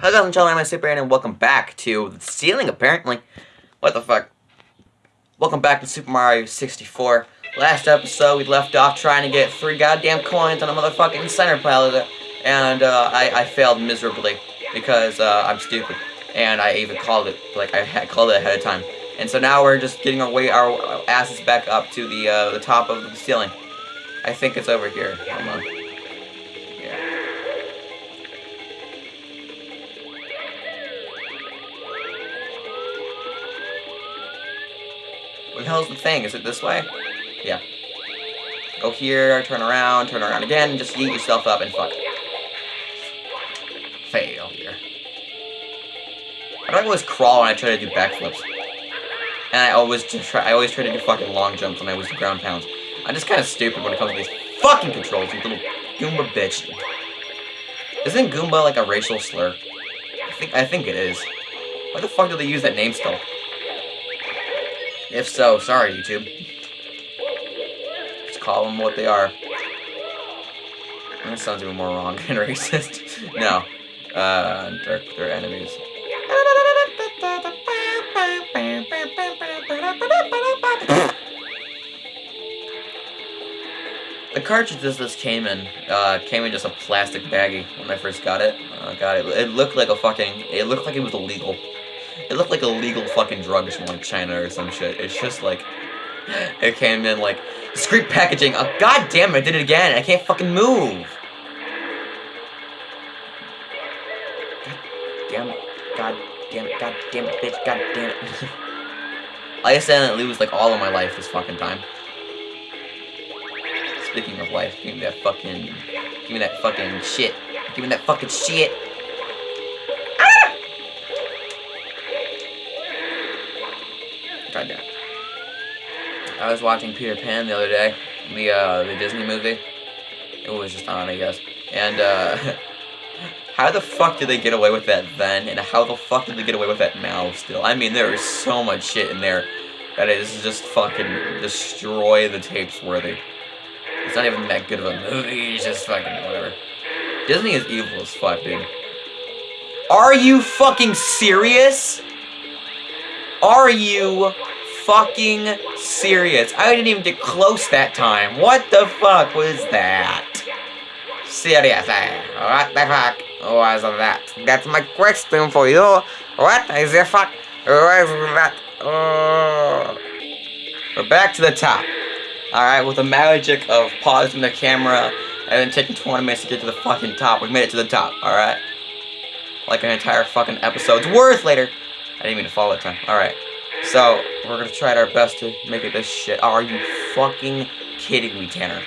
Hello guys, I'm Charlie, I'm Super and welcome back to the ceiling, apparently. What the fuck? Welcome back to Super Mario 64. Last episode, we left off trying to get three goddamn coins on a motherfucking center planet, and uh, I, I failed miserably because uh, I'm stupid. And I even called it, like, I called it ahead of time. And so now we're just getting our way, our asses back up to the, uh, the top of the ceiling. I think it's over here. Hold on. Hell's the thing? Is it this way? Yeah. Go here, turn around, turn around again, just eat yourself up and fuck. Fail here. I don't always crawl when I try to do backflips. And I always try I always try to do fucking long jumps when I was ground pounds. I'm just kinda stupid when it comes to these fucking controls, you little Goomba bitch. Isn't Goomba like a racial slur? I think I think it is. Why the fuck do they use that name still? If so, sorry, YouTube. Just call them what they are. That sounds even more wrong than racist. no. Uh, they're, they're enemies. The cartridges this came in, uh, came in just a plastic baggie when I first got it. Uh, got it. It looked like a fucking, it looked like it was illegal. It looked like illegal fucking drugs from like China or some shit. It's just like it came in like discreet packaging. Oh god damn it, I did it again. I can't fucking move. God damn it. God damn it. God damn it, bitch. God damn it. I accidentally lose like all of my life this fucking time. Speaking of life, give me that fucking give me that fucking shit. Give me that fucking shit. I was watching Peter Pan the other day, the uh, the Disney movie. It was just on, I guess. And uh, how the fuck did they get away with that then? And how the fuck did they get away with that now? Still, I mean, there is so much shit in there that is just fucking destroy the tapes worthy. It's not even that good of a movie. It's just fucking whatever. Disney is evil as fuck, dude. Are you fucking serious? Are you fucking serious? I didn't even get close that time. What the fuck was that? Serious, eh? What the fuck was that? That's my question for you. What is the fuck was that? Oh. We're back to the top. Alright, with the magic of pausing the camera and then taking 20 minutes to get to the fucking top. We made it to the top, alright? Like an entire fucking episode's worth later. I didn't mean to fall that time. Alright. So, we're gonna try our best to make it this shit. Are you fucking kidding me, Tanner?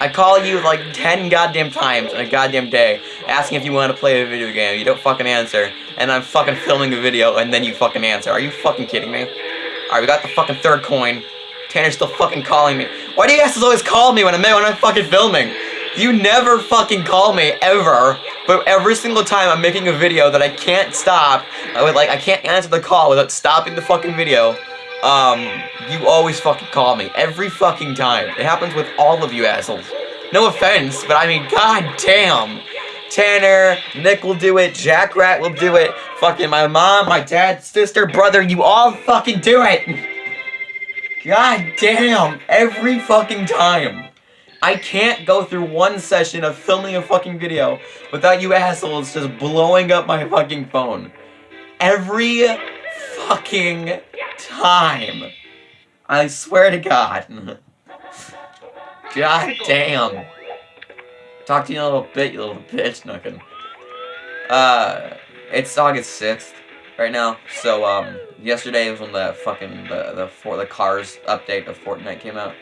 I call you like 10 goddamn times in a goddamn day, asking if you want to play a video game. You don't fucking answer. And I'm fucking filming a video, and then you fucking answer. Are you fucking kidding me? Alright, we got the fucking third coin. Tanner's still fucking calling me. Why do you guys always call me when I'm, when I'm fucking filming? You never fucking call me, ever. But every single time I'm making a video that I can't stop, I would like, I can't answer the call without stopping the fucking video, um, you always fucking call me. Every fucking time. It happens with all of you assholes. No offense, but I mean, god damn. Tanner, Nick will do it, Jack Rat will do it, fucking my mom, my dad, sister, brother, you all fucking do it. God damn, every fucking time. I can't go through one session of filming a fucking video without you assholes just blowing up my fucking phone. Every fucking time. I swear to God. God damn. Talk to you in a little bit, you little bitch, nothing. Uh, it's August 6th right now, so, um, yesterday was when the fucking, the, the, for, the Cars update of Fortnite came out.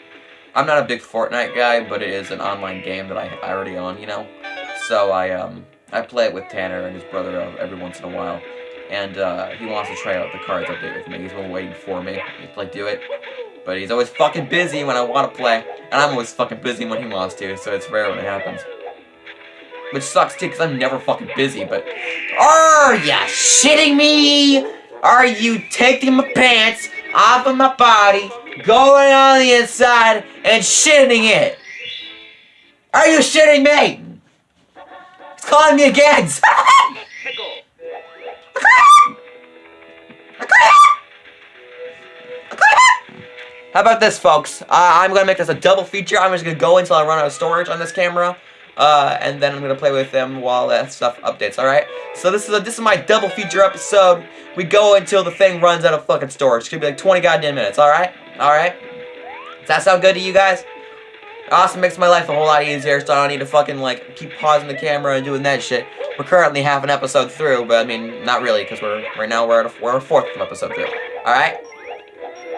I'm not a big Fortnite guy, but it is an online game that I, I already own, you know? So I, um, I play it with Tanner and his brother every once in a while. And, uh, he wants to try out the Cars update with me. He's been waiting for me to, like, do it. But he's always fucking busy when I want to play. And I'm always fucking busy when he wants to, so it's rare when it happens. Which sucks too, because I'm never fucking busy, but... Are ya shitting me? Are you taking my pants off of my body, going on the inside and shitting it. Are you shitting me? It's calling me again. How about this, folks? Uh, I'm going to make this a double feature. I'm just going to go until I run out of storage on this camera. Uh, and then I'm gonna play with them while that stuff updates. All right. So this is a, this is my double feature episode. We go until the thing runs out of fucking storage. It's gonna be like 20 goddamn minutes. All right. All right. Does that sound good to you guys? Also makes my life a whole lot easier, so I don't need to fucking like keep pausing the camera and doing that shit. We're currently half an episode through, but I mean, not really, because we're right now we're at a, we're a fourth of episode through. All right.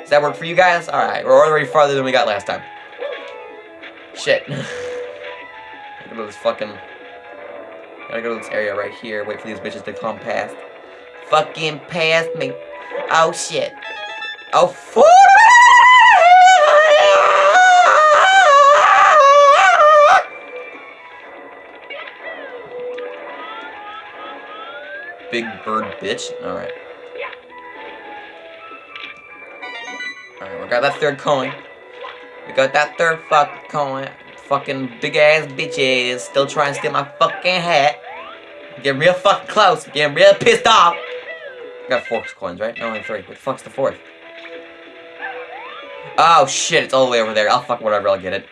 Does that work for you guys? All right. We're already farther than we got last time. Shit. Gotta go to this fucking... Gotta go to this area right here. Wait for these bitches to come past. Fucking past me. Oh, shit. Oh, fool! Big bird bitch. Alright. Alright, we got that third coin. We got that third fucking coin fucking big ass bitches still trying to steal my fucking hat. Getting real fucking close. Getting real pissed off. I got four coins, right? No, only three. What the fuck's the fourth? Oh shit, it's all the way over there. I'll fuck whatever, I'll get it.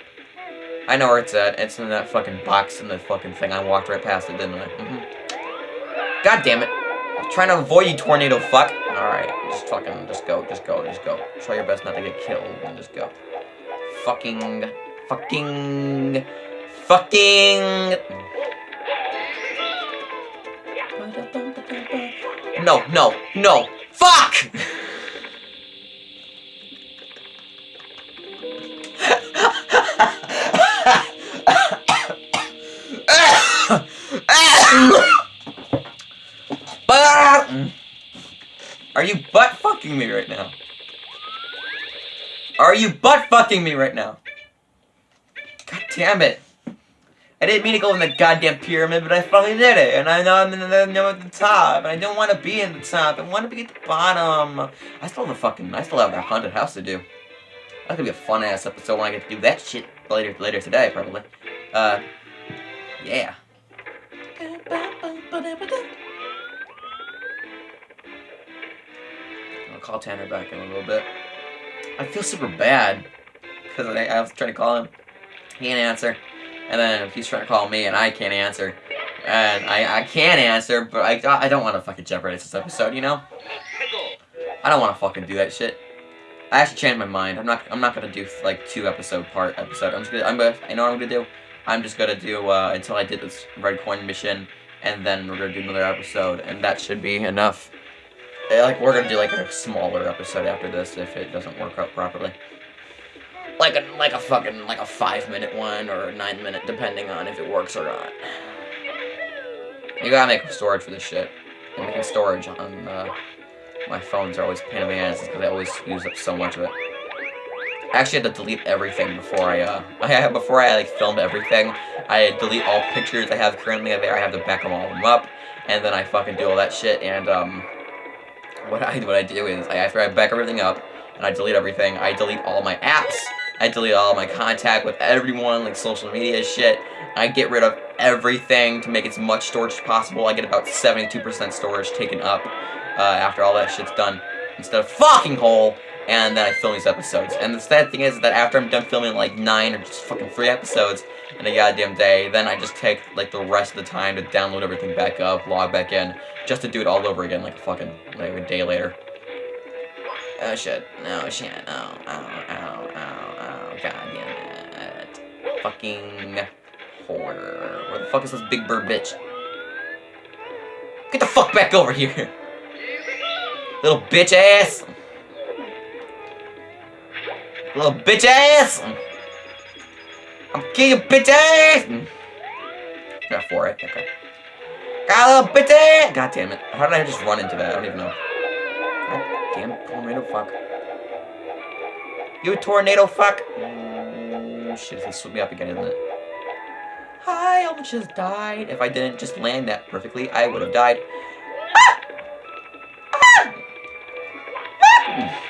I know where it's at. It's in that fucking box in the fucking thing. I walked right past it, didn't I? Mm -hmm. God damn it. I'm trying to avoid you, tornado fuck. Alright, just fucking, just go, just go, just go. Try your best not to get killed, and just go. Fucking fucking, fucking. No, no, no. Fuck! Are you butt fucking me right now? Are you butt fucking me right now? Damn it. I didn't mean to go in the goddamn pyramid, but I fucking did it. And I know I'm in the, at the top. And I don't want to be in the top. I want to be at the bottom. I still have the fucking, I still have that haunted house to do. That's gonna be a fun ass episode when I get to do that shit later later today, probably. Uh, yeah. I'll call Tanner back in a little bit. I feel super bad because I, I was trying to call him. Can't answer. And then he's trying to call me and I can't answer. And I, I can answer, but I, I don't want to fucking jeopardize this episode, you know? I don't want to fucking do that shit. I actually changed my mind. I'm not I'm not gonna do like two episode part episode. I'm just gonna I'm gonna I know what I'm gonna do. I'm just gonna do uh, until I did this red coin mission, and then we're gonna do another episode, and that should be enough. Like we're gonna do like a smaller episode after this if it doesn't work out properly like a like a fucking like a five minute one or nine minute, depending on if it works or not. You gotta make storage for this shit. I'm making storage on uh, my phones are always pain in the ass because I always use up so much of it. I actually had to delete everything before I uh I before I like filmed everything. I delete all pictures I have currently there. I have to back them all them up, and then I fucking do all that shit. And um, what I what I do is I after I back everything up and I delete everything, I delete all my apps I delete all my contact with everyone, like social media shit. I get rid of everything to make as much storage as possible. I get about 72% storage taken up uh, after all that shit's done instead of fucking whole. And then I film these episodes. And the sad thing is that after I'm done filming like nine or just fucking three episodes in a goddamn day, then I just take like the rest of the time to download everything back up, log back in, just to do it all over again like a fucking like a day later. Oh shit, no shit, no, oh, oh, oh god damn it. Fucking whore. Where the fuck is this big bird bitch? Get the fuck back over here! Little bitch ass! Little bitch ass! I'm killing bitch ass! Got four, right? Okay. Got a little bitch ass! God damn it. How did I just run into that? I don't even know. God damn it, tornado fuck. You tornado fuck! Oh shit, it's gonna me up again, isn't it? I almost just died. If I didn't just land that perfectly, I would have died. Ah! Ah! Ah!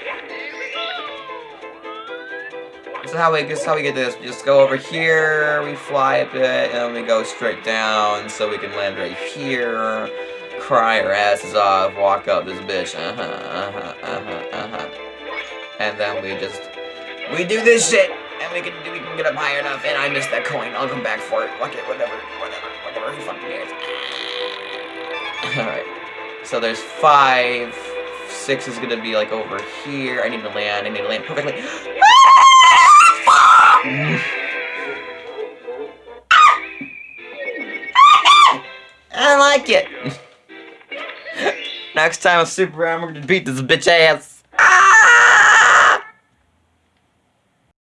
This is how we this is how we get this. We just go over here, we fly a bit, and then we go straight down so we can land right here. Cry our asses off, walk up this bitch. Uh-huh, uh-huh, uh-huh, uh-huh. And then we just We do this shit, and we can we can get up high enough. And I missed that coin. I'll come back for it. Fuck it, whatever, whatever, whatever. Who fucking cares? All right. So there's five. Six is gonna be like over here. I need to land. I need to land perfectly. Ah, I like it. Next time a super armor to beat this bitch ass.